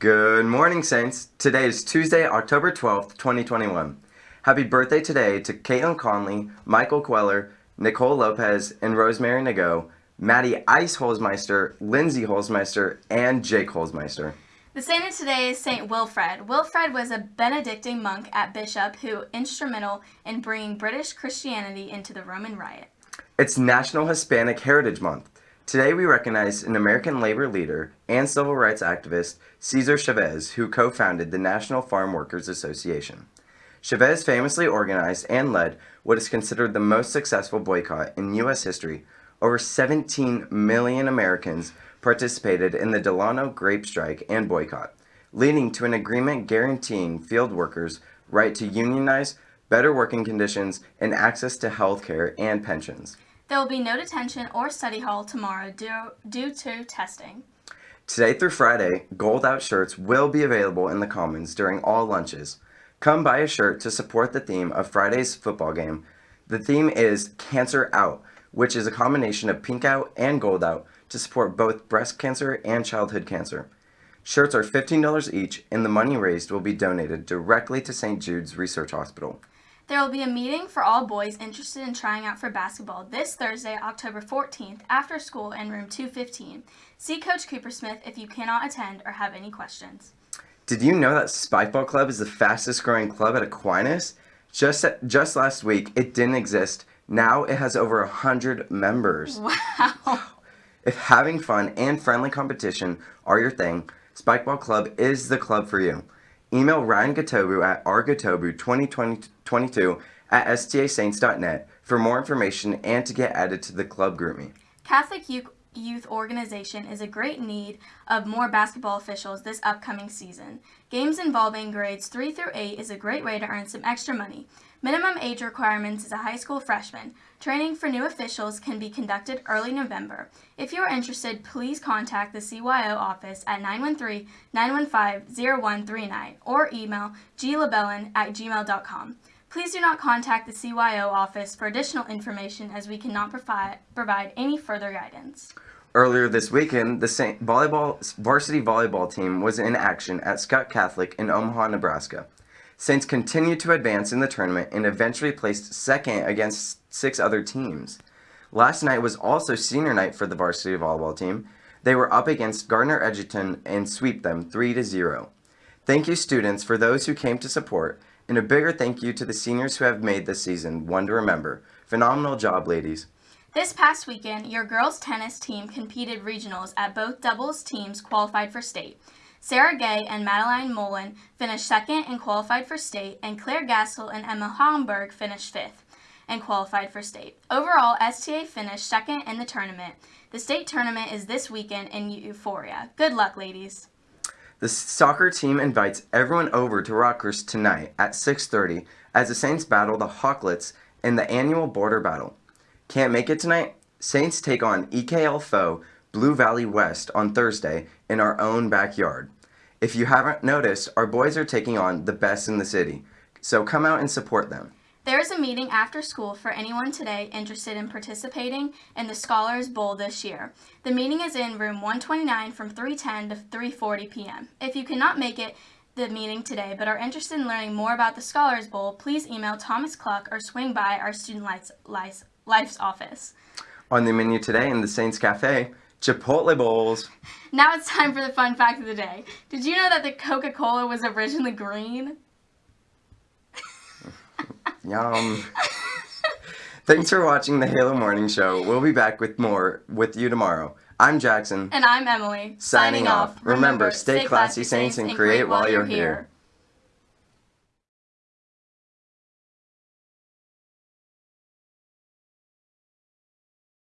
Good morning, Saints. Today is Tuesday, October 12th, 2021. Happy birthday today to Caitlin Conley, Michael Queller, Nicole Lopez, and Rosemary Nago, Maddie Ice Holzmeister, Lindsay Holzmeister, and Jake Holzmeister. The saint of today is Saint Wilfred. Wilfred was a Benedictine monk at Bishop who instrumental in bringing British Christianity into the Roman rite. It's National Hispanic Heritage Month. Today we recognize an American labor leader and civil rights activist, Cesar Chavez, who co-founded the National Farm Workers Association. Chavez famously organized and led what is considered the most successful boycott in U.S. history. Over 17 million Americans participated in the Delano grape strike and boycott, leading to an agreement guaranteeing field workers right to unionize, better working conditions, and access to health care and pensions. There will be no detention or study hall tomorrow due, due to testing. Today through Friday, Gold Out shirts will be available in the Commons during all lunches. Come buy a shirt to support the theme of Friday's football game. The theme is Cancer Out, which is a combination of Pink Out and Gold Out to support both breast cancer and childhood cancer. Shirts are $15 each and the money raised will be donated directly to St. Jude's Research Hospital. There will be a meeting for all boys interested in trying out for basketball this Thursday, October 14th, after school in room 215. See Coach Cooper Smith if you cannot attend or have any questions. Did you know that Spikeball Club is the fastest growing club at Aquinas? Just, just last week, it didn't exist. Now it has over 100 members. Wow. If having fun and friendly competition are your thing, Spikeball Club is the club for you. Email Ryan Gatobu at rgatobu2022 at stasaints.net for more information and to get added to the club GroupMe. Catholic Youth Youth Organization is a great need of more basketball officials this upcoming season. Games involving grades 3 through 8 is a great way to earn some extra money. Minimum age requirements is a high school freshman. Training for new officials can be conducted early November. If you are interested, please contact the CYO office at 913-915-0139 or email glabellin at gmail.com. Please do not contact the CYO office for additional information as we cannot provide, provide any further guidance. Earlier this weekend, the Saint volleyball varsity volleyball team was in action at Skutt Catholic in Omaha, Nebraska. Saints continued to advance in the tournament and eventually placed second against six other teams. Last night was also senior night for the varsity volleyball team. They were up against Gardner Edgerton and sweep them 3 to 0. Thank you students for those who came to support and a bigger thank you to the seniors who have made this season one to remember. Phenomenal job ladies. This past weekend, your girls tennis team competed regionals at both doubles teams qualified for state. Sarah Gay and Madeline Mullen finished second and qualified for state, and Claire Gassel and Emma Homburg finished fifth and qualified for state. Overall, STA finished second in the tournament. The state tournament is this weekend in Emporia. Good luck, ladies. The soccer team invites everyone over to Rockhurst tonight at 6.30 as the Saints battle the Hawklets in the annual border battle. Can't make it tonight? Saints take on EKL foe Blue Valley West on Thursday in our own backyard. If you haven't noticed, our boys are taking on the best in the city, so come out and support them. There is a meeting after school for anyone today interested in participating in the Scholars Bowl this year. The meeting is in room 129 from 3:10 to 3:40 p.m. If you cannot make it the meeting today but are interested in learning more about the Scholars Bowl, please email Thomas Cluck or swing by our Student Life's, Life's office. On the menu today in the Saints Cafe, Chipotle bowls. Now it's time for the fun fact of the day. Did you know that the Coca-Cola was originally green? Yum. Thanks for watching the Halo Morning Show. We'll be back with more with you tomorrow. I'm Jackson. And I'm Emily. Signing, Signing off. Remember, stay classy, Saints, and create while you're here.